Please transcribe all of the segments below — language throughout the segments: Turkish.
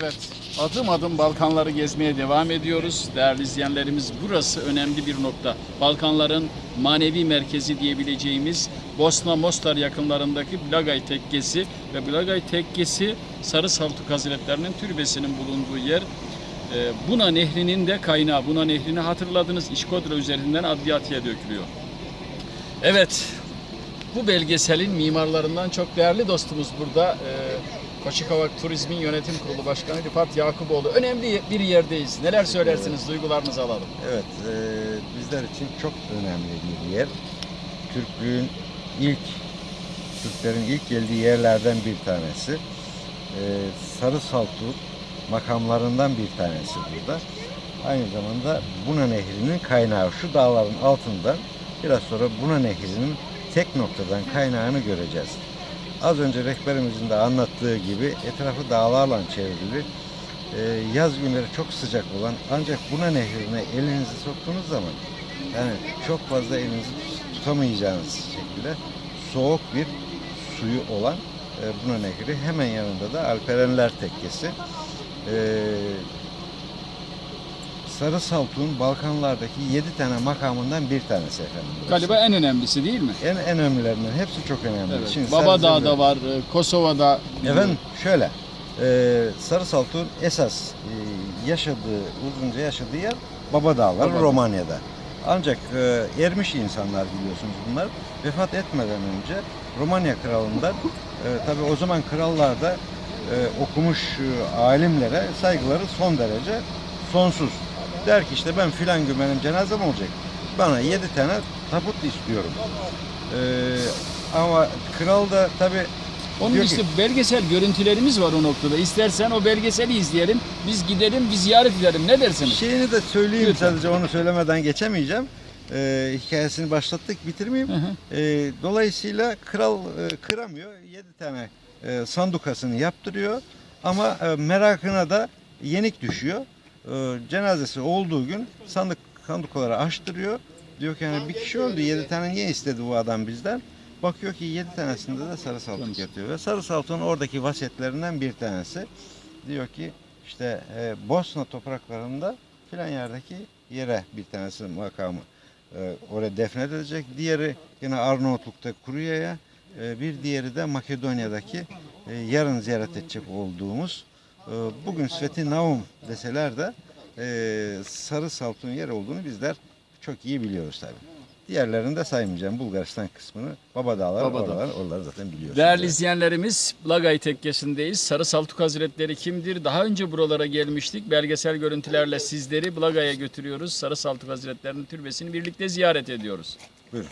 Evet, adım adım Balkanları gezmeye devam ediyoruz. Değerli izleyenlerimiz burası önemli bir nokta. Balkanların manevi merkezi diyebileceğimiz Bosna Mostar yakınlarındaki Blagaj Tekkesi ve Blagaj Tekkesi Sarı Saltuk Hazretlerinin türbesinin bulunduğu yer. Ee, Buna Nehri'nin de kaynağı. Buna Nehri'ni hatırladınız İşkodra üzerinden Adriyatik'e dökülüyor. Evet, bu belgeselin mimarlarından çok değerli dostumuz burada. Ee, Koçikavak Turizmin Yönetim Kurulu Başkanı Rifat Yakuboğlu. Önemli bir yerdeyiz. Neler söylersiniz? Duygularınızı alalım. Evet, e, bizler için çok önemli bir yer. Türklüğün ilk, Türklerin ilk geldiği yerlerden bir tanesi. E, Sarı Saltuk makamlarından bir tanesi burada. Aynı zamanda Buna Nehri'nin kaynağı şu dağların altından biraz sonra Buna Nehri'nin tek noktadan kaynağını göreceğiz. Az önce rehberimizin de anlattığı gibi etrafı dağlarla çevrili e, yaz günleri çok sıcak olan ancak buna nehrine elinizi soktuğunuz zaman yani çok fazla elinizi tutamayacağınız şekilde soğuk bir suyu olan e, buna nehri hemen yanında da Alperenler Tekkesi. E, Sarı Saltuk'un Balkanlardaki yedi tane makamından bir tanesi efendim. burası. Galiba en önemlisi değil mi? En, en önemlilerinden hepsi çok önemli. Evet. Şimdi Babadağ'da Sarı- var, e, Kosova'da. Efendim şöyle, e, Sarı Saltuk'un esas e, yaşadığı, uzunca yaşadığı yer Baba Dağları Baba. Romanya'da. Ancak e, ermiş insanlar biliyorsunuz bunlar. Vefat etmeden önce Romanya kralından, e, tabi o zaman krallar da e, okumuş e, alimlere saygıları son derece sonsuz. Der ki işte ben filan gün benim cenazem olacak. Bana yedi tane tabut istiyorum. E, ama kral da tabi Onun Diyor ki- işte belgesel görüntülerimiz var o noktada. İstersen o belgeseli izleyelim. Biz gidelim, biz ziyaret edelim. Ne dersiniz? Şeyini de söyleyeyim Lütfen. sadece onu söylemeden geçemeyeceğim. Ee, hikayesini başlattık bitirmeyeyim. Hı hı. Ee, dolayısıyla kral e, kıramıyor. 7 tane e, sandukasını yaptırıyor. Ama e, merakına da yenik düşüyor. E, cenazesi olduğu gün sandık sandukaları açtırıyor. Diyor ki yani bir kişi öldü 7 tane niye istedi bu adam bizden? Bakıyor ki 7 tanesinde de sarı Yalnız. yatıyor. Ve sarı saltuğun oradaki vasiyetlerinden bir tanesi. Diyor ki işte e, Bosna topraklarında filan yerdeki yere bir tanesi makamı e, oraya defnedilecek. Diğeri yine Arnavutluk'ta Kuruya'ya, e, bir diğeri de Makedonya'daki e, yarın ziyaret edecek olduğumuz bugün Sveti Naum deseler de e, Sarı Saltuk'un yer olduğunu bizler çok iyi biliyoruz tabii. Diğerlerini de saymayacağım. Bulgaristan kısmını, Baba Dağlar, Baba oralar, oraları zaten biliyorsunuz. Değerli izleyenlerimiz, Blagay Tekkesi'ndeyiz. Sarı Saltuk Hazretleri kimdir? Daha önce buralara gelmiştik. Belgesel görüntülerle sizleri Blagay'a götürüyoruz. Sarı Saltuk Hazretleri'nin türbesini birlikte ziyaret ediyoruz. Buyurun.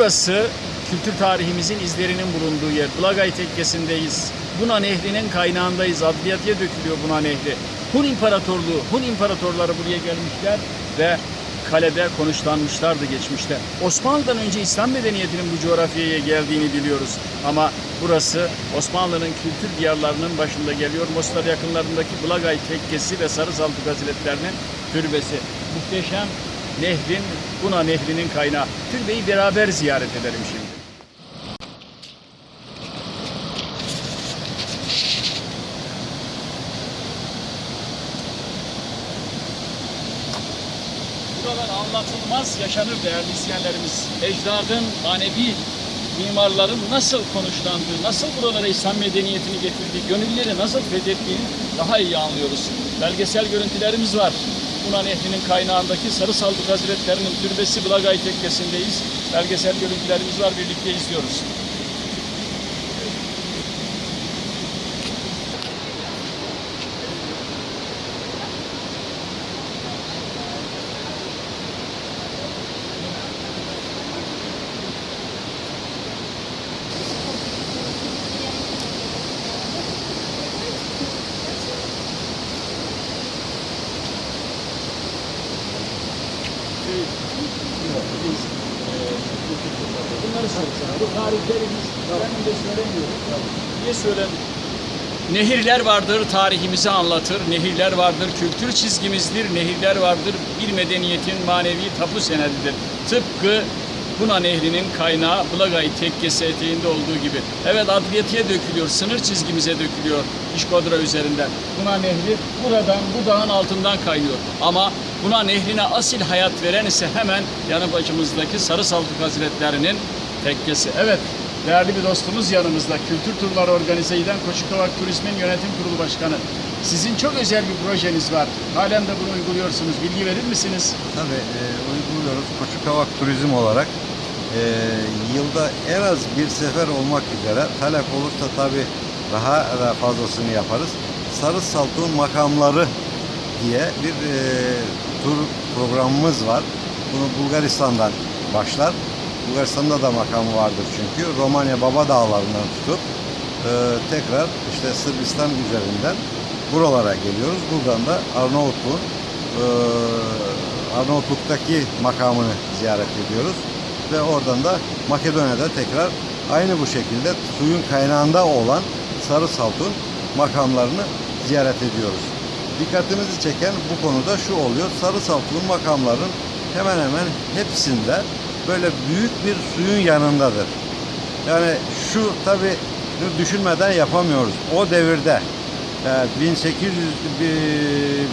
Burası kültür tarihimizin izlerinin bulunduğu yer. Blagay Tekkesi'ndeyiz. Buna Nehri'nin kaynağındayız. Adliyatiye dökülüyor Buna Nehri. Hun İmparatorluğu, Hun İmparatorları buraya gelmişler ve kalede konuşlanmışlardı geçmişte. Osmanlı'dan önce İslam medeniyetinin bu coğrafyaya geldiğini biliyoruz. Ama burası Osmanlı'nın kültür diyarlarının başında geliyor. Mostar yakınlarındaki Blagay Tekkesi ve Sarı Saltuk Hazretlerinin türbesi. Muhteşem nehrin, Buna Nehri'nin kaynağı. Türbeyi beraber ziyaret edelim şimdi. Buralar anlatılmaz yaşanır değerli izleyenlerimiz. Ecdadın manevi mimarların nasıl konuşlandığı, nasıl buralara İslam medeniyetini getirdiği, gönülleri nasıl fethettiğini daha iyi anlıyoruz. Belgesel görüntülerimiz var. Buna Nehri'nin kaynağındaki Sarı Saldık Hazretlerinin türbesi Blagay Tekkesi'ndeyiz. Belgesel görüntülerimiz var, birlikte izliyoruz. onları Bu tarihlerimiz ben de söylemiyorum. Niye söylemiyorum? Nehirler vardır, tarihimizi anlatır. Nehirler vardır, kültür çizgimizdir. Nehirler vardır, bir medeniyetin manevi tapu senedidir. Tıpkı Buna Nehri'nin kaynağı Blagay Tekkesi eteğinde olduğu gibi. Evet Adriyatik'e dökülüyor, sınır çizgimize dökülüyor İşkodra üzerinden. Buna Nehri buradan, bu dağın altından kaynıyor. Ama Buna Nehri'ne asil hayat veren ise hemen yanı başımızdaki Sarı Saltuk Hazretleri'nin tekkesi. Evet, değerli bir dostumuz yanımızda. Kültür turları organize eden Koçukavak Turizm'in yönetim kurulu başkanı. Sizin çok özel bir projeniz var. Halen de bunu uyguluyorsunuz. Bilgi verir misiniz? Tabii e, uyguluyoruz. Koçukavak Turizm olarak e, yılda en az bir sefer olmak üzere talep olursa tabii daha da fazlasını yaparız. Sarı Saltuk'un makamları diye bir e, tur programımız var. Bunu Bulgaristan'dan başlar. Bulgaristan'da da makamı vardır çünkü. Romanya Baba Dağları'ndan tutup e, tekrar işte Sırbistan üzerinden buralara geliyoruz. Buradan da Arnavutluğun e, Arnavutluk'taki makamını ziyaret ediyoruz. Ve oradan da Makedonya'da tekrar aynı bu şekilde suyun kaynağında olan Sarı Saltuk'un makamlarını ziyaret ediyoruz. Dikkatimizi çeken bu konuda şu oluyor. Sarı Saltuk'un makamların hemen hemen hepsinde böyle büyük bir suyun yanındadır. Yani şu tabi düşünmeden yapamıyoruz. O devirde e, 1800 bir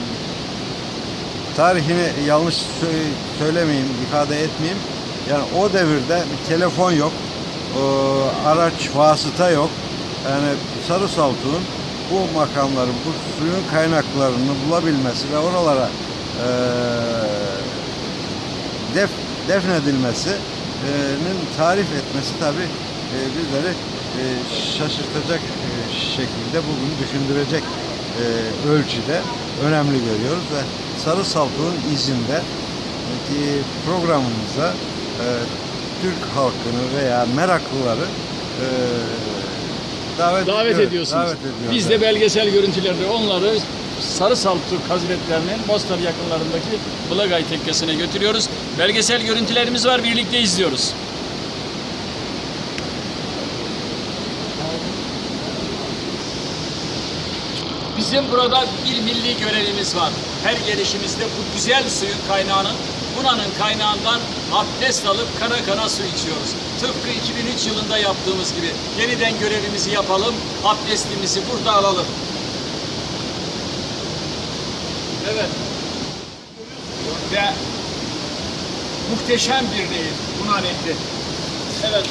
tarihini yanlış sö- söylemeyeyim, ifade etmeyeyim. Yani o devirde bir telefon yok, e, araç vasıta yok. Yani Sarı Saltuk'un bu makamların, bu suyun kaynaklarını bulabilmesi ve oralara e, def, defnedilmesinin tarif etmesi tabi bizleri e, şaşırtacak e, şekilde bugün düşündürecek e, ölçüde önemli görüyoruz ve Sarı Saltuk'un izinde e, programımıza e, Türk halkını veya meraklıları e, davet, Davet ediyoruz. ediyorsunuz. Davet ediyoruz. Biz de belgesel görüntülerde onları Sarı Saltuk Hazretlerinin Mostar yakınlarındaki Blagay Tekkesi'ne götürüyoruz. Belgesel görüntülerimiz var, birlikte izliyoruz. Bizim burada bir milli görevimiz var. Her gelişimizde bu güzel suyun kaynağının, Buna'nın kaynağından abdest alıp kana kana su içiyoruz. Tıpkı 2003 yılında yaptığımız gibi. Yeniden görevimizi yapalım, abdestimizi burada alalım. Evet. Ve muhteşem bir nehir, Buna Nehri. Evet.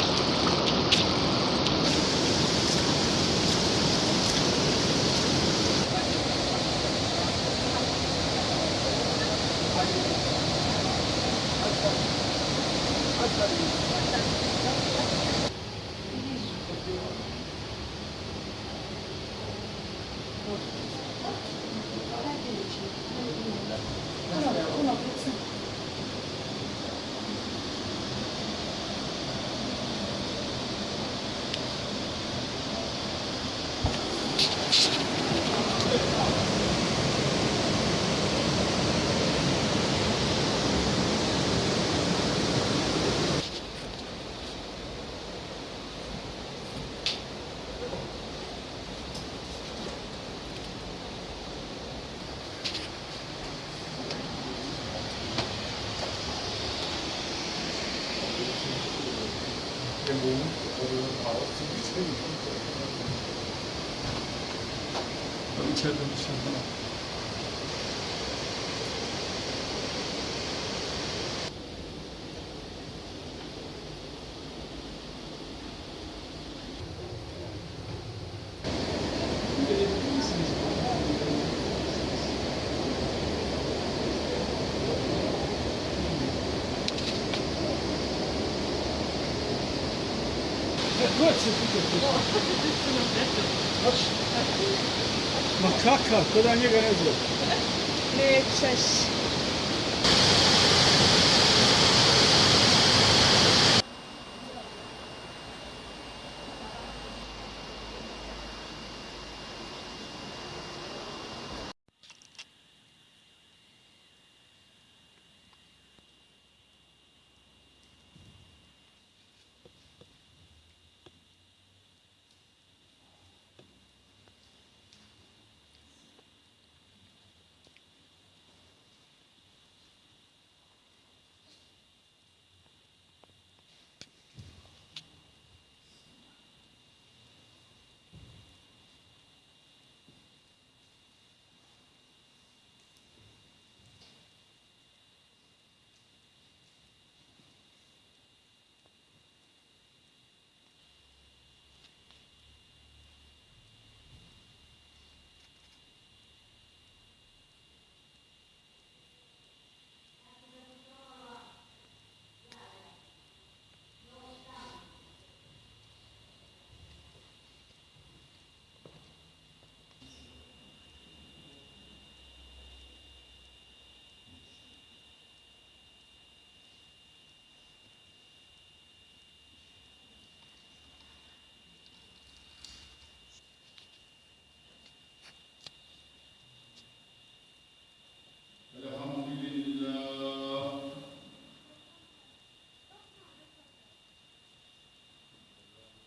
İçeride dışarıda. Makaka, to Ma kakav, ko da njega ne zove? Nećeš.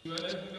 Good.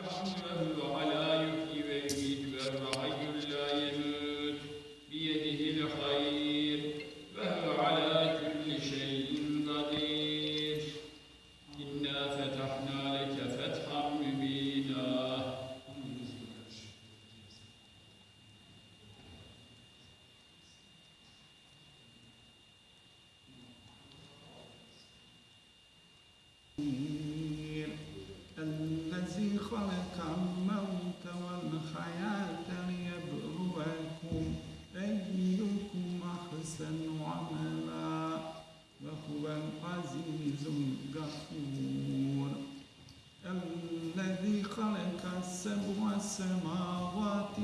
السبع سماوات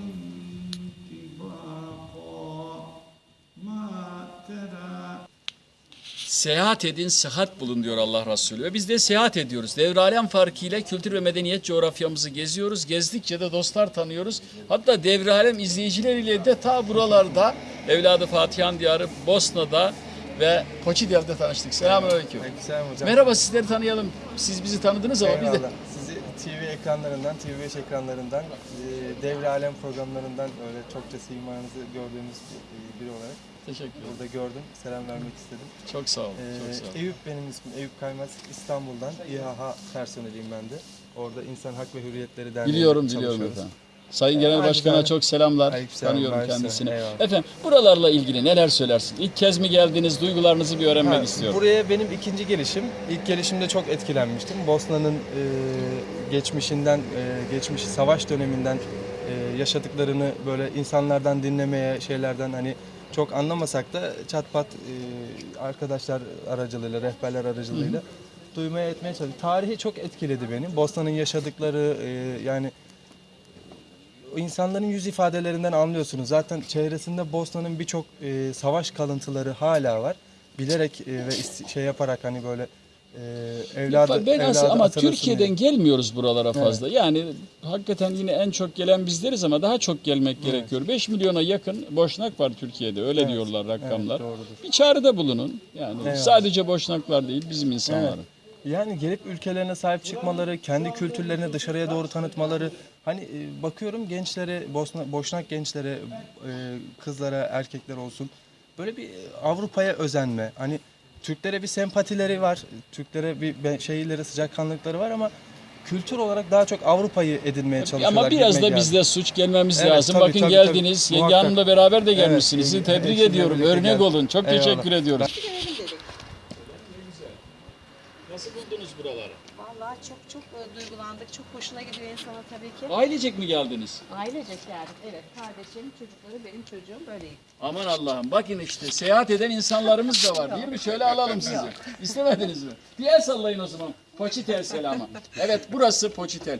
طباقا ما ترى Seyahat edin, sıhhat bulun diyor Allah Resulü. Ve biz de seyahat ediyoruz. Devralem farkıyla kültür ve medeniyet coğrafyamızı geziyoruz. Gezdikçe de dostlar tanıyoruz. Hatta devralem izleyicileriyle de ta buralarda evladı Fatihan Diyarı Bosna'da ve Koçidyar'da tanıştık. Selamünaleyküm. Aleykümselam hocam. Merhaba sizleri tanıyalım. Siz bizi tanıdınız ama biz de Eyvallah. Sizi TV ekranlarından, TV5 ekranlarından, e, Devre Alem programlarından öyle çokça simanızı gördüğümüz bir- biri olarak teşekkür ederim. burada gördüm. Selam vermek istedim. Çok sağ olun. Ee, Çok sağ olun. Eyüp benim ismim. Eyüp Kaymaz. İstanbul'dan İHA personeliyim ben de. Orada İnsan Hak ve Hürriyetleri Derneği'nde Biliyorum biliyorum efendim. Sayın Genel Başkan'a çok selamlar. Aleykümselam, Tanıyorum kendisini. Eyvallah. Efendim buralarla ilgili neler söylersin? İlk kez mi geldiniz? Duygularınızı bir öğrenmek Ha, istiyorum. Buraya benim ikinci gelişim. İlk gelişimde çok etkilenmiştim. Bosna'nın e, geçmişinden, e, geçmiş savaş döneminden e, yaşadıklarını böyle insanlardan dinlemeye, şeylerden hani çok anlamasak da çat pat e, arkadaşlar aracılığıyla, rehberler aracılığıyla duymaya etmeye çalıştık. Tarihi çok etkiledi beni. Bosna'nın yaşadıkları e, yani insanların yüz ifadelerinden anlıyorsunuz. Zaten çevresinde Bosna'nın birçok e, savaş kalıntıları hala var. Bilerek e, ve şey yaparak hani böyle e, evladı, ben evladı ama Türkiye'den diye. gelmiyoruz buralara fazla. Yani hakikaten yine en çok gelen bizleriz ama daha çok gelmek gerekiyor. 5 milyona yakın boşnak var Türkiye'de. Öyle Evet, diyorlar rakamlar. evet, doğrudur. bir çağrıda bulunun. Yani Evet. sadece boşnaklar değil bizim insanları. Yani gelip ülkelerine sahip çıkmaları, kendi kültürlerini dışarıya doğru tanıtmaları. Hani e, bakıyorum gençlere, Bosna, Boşnak gençlere, e, kızlara, erkekler olsun. Böyle bir e, Avrupa'ya özenme. Hani Türklere bir sempatileri var. Türklere bir şeyleri, sıcakkanlıkları var ama kültür olarak daha çok Avrupa'yı edinmeye çalışıyorlar. Ama biraz da bizde suç gelmemiz Evet, lazım. tabii, Bakın tabii, geldiniz. tabii. Yenge. Hanım'la beraber de Evet, gelmişsiniz. Sizi yenge- tebrik ediyorum. Örnek geldik. olun. Çok Eyvallah. teşekkür ediyoruz. Gidelim dedik. Nasıl buldunuz buraları? Çok çok e, duygulandık. Çok hoşuna gidiyor insana tabii ki. Ailecek mi geldiniz? Ailecek geldik. Evet. Kardeşim, çocukları, benim çocuğum böyle gittik. Aman Allah'ım bakın işte seyahat eden insanlarımız da var değil mi? Şöyle alalım sizi. İstemediniz mi? Bir el sallayın o zaman. Poçitel selamı. Evet burası Poçitel.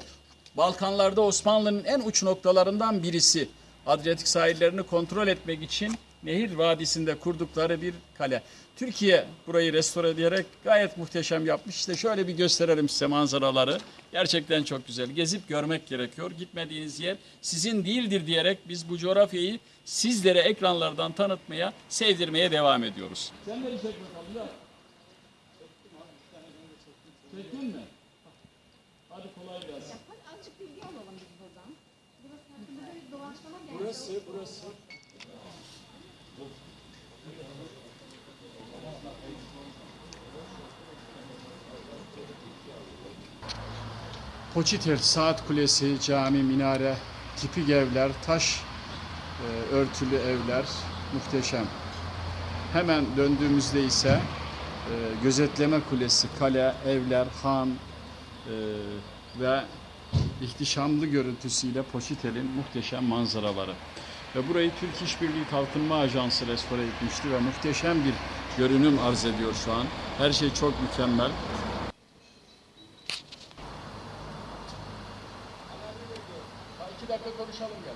Balkanlarda Osmanlı'nın en uç noktalarından birisi. Adriyatik sahillerini kontrol etmek için Nehir Vadisi'nde kurdukları bir kale. Türkiye burayı restore ederek gayet muhteşem yapmış. İşte şöyle bir gösterelim size manzaraları. Gerçekten çok güzel. Gezip görmek gerekiyor. Gitmediğiniz yer sizin değildir diyerek biz bu coğrafyayı sizlere ekranlardan tanıtmaya, sevdirmeye devam ediyoruz. Sen de çek bakalım da. Çektin mi? Hadi kolay gelsin. Azıcık bilgi alalım biz buradan. Burası. Burası, Poçitel Saat Kulesi, cami, minare, tipik evler, taş e, örtülü evler muhteşem. Hemen döndüğümüzde ise e, gözetleme kulesi, kale, evler, han e, ve ihtişamlı görüntüsüyle Poçitel'in muhteşem manzaraları. Ve burayı Türk İşbirliği Kalkınma Ajansı restore etmişti ve muhteşem bir görünüm arz ediyor şu an. Her şey çok mükemmel. Konuşalım gel.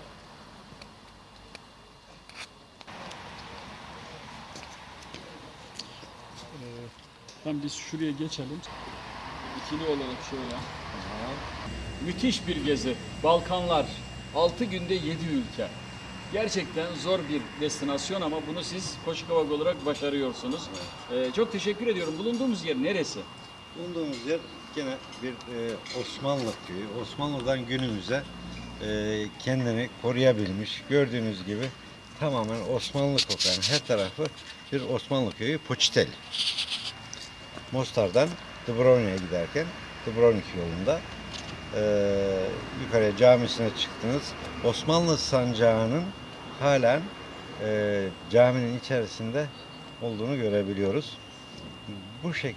Tam biz şuraya geçelim. İkili olarak şöyle. Müthiş bir gezi. Balkanlar. 6 günde 7 ülke. Gerçekten zor bir destinasyon ama bunu siz Koşukavak olarak başarıyorsunuz. Ee, çok teşekkür ediyorum. Bulunduğumuz yer neresi? Bulunduğumuz yer gene bir e, Osmanlı köyü. Osmanlı'dan günümüze e, kendini koruyabilmiş. Gördüğünüz gibi tamamen Osmanlı kokan her tarafı bir Osmanlı köyü Poçitel. Mostar'dan Dubrovnik'e giderken Dubrovnik yolunda e, yukarıya camisine çıktınız. Osmanlı sancağının halen e, caminin içerisinde olduğunu görebiliyoruz. Bu şek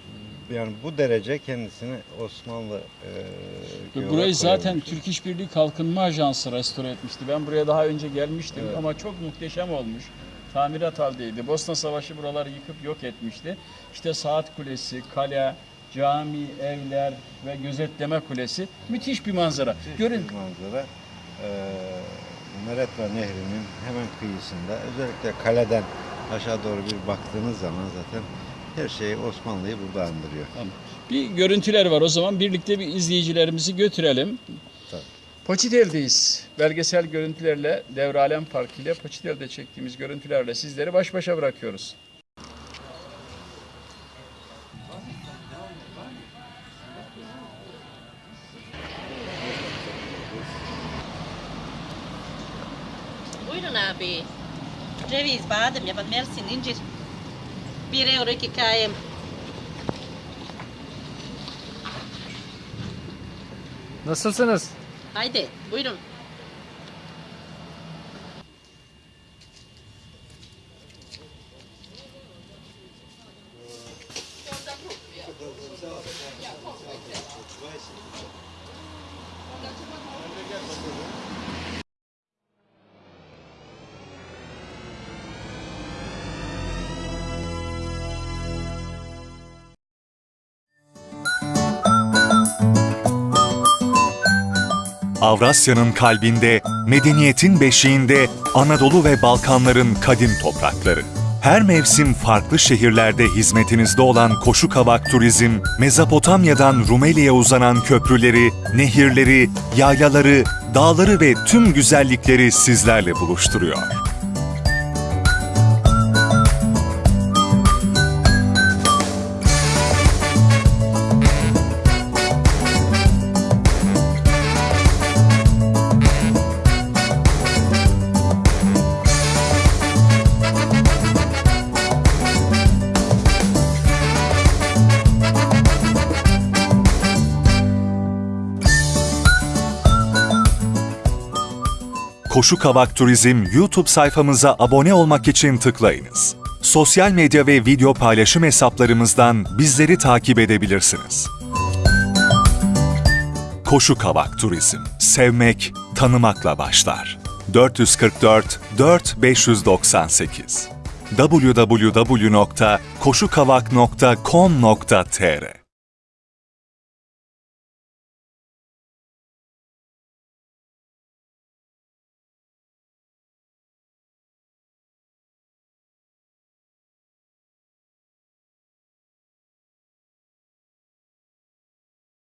yani bu derece kendisini Osmanlı e, Burayı zaten. Türk İş Birliği Kalkınma Ajansı restore etmişti. Ben buraya daha önce gelmiştim Evet. ama çok muhteşem olmuş. Tamirat haldeydi. Bosna Savaşı buraları yıkıp yok etmişti. İşte Saat Kulesi, kale, cami, evler ve gözetleme kulesi. Müthiş bir manzara. Görün bir manzara e, Meretva Nehri'nin hemen kıyısında özellikle kaleden aşağı doğru bir baktığınız zaman zaten her şey Osmanlı'yı burada andırıyor. bir görüntüler var. O zaman birlikte bir izleyicilerimizi götürelim. Tabii. Poçitel'deyiz. Belgesel görüntülerle, Devralem Parkı ile Poçitel'de çektiğimiz görüntülerle sizleri baş başa bırakıyoruz. Buyurun abi. Ceviz, badem, yaban mersin, incir. Bir euro iki kayım. Nasılsınız? Haydi buyurun. Avrasya'nın kalbinde, medeniyetin beşiğinde Anadolu ve Balkanların kadim toprakları. Her mevsim farklı şehirlerde hizmetinizde olan Koşu Kavak Turizm, Mezopotamya'dan Rumeli'ye uzanan köprüleri, nehirleri, yaylaları, dağları ve tüm güzellikleri sizlerle buluşturuyor. Koşu Kavak Turizm YouTube sayfamıza abone olmak için tıklayınız. Sosyal medya ve video paylaşım hesaplarımızdan bizleri takip edebilirsiniz. Koşu Kavak Turizm. Sevmek, tanımakla başlar. 444 4 598 www.koşukavak.com.tr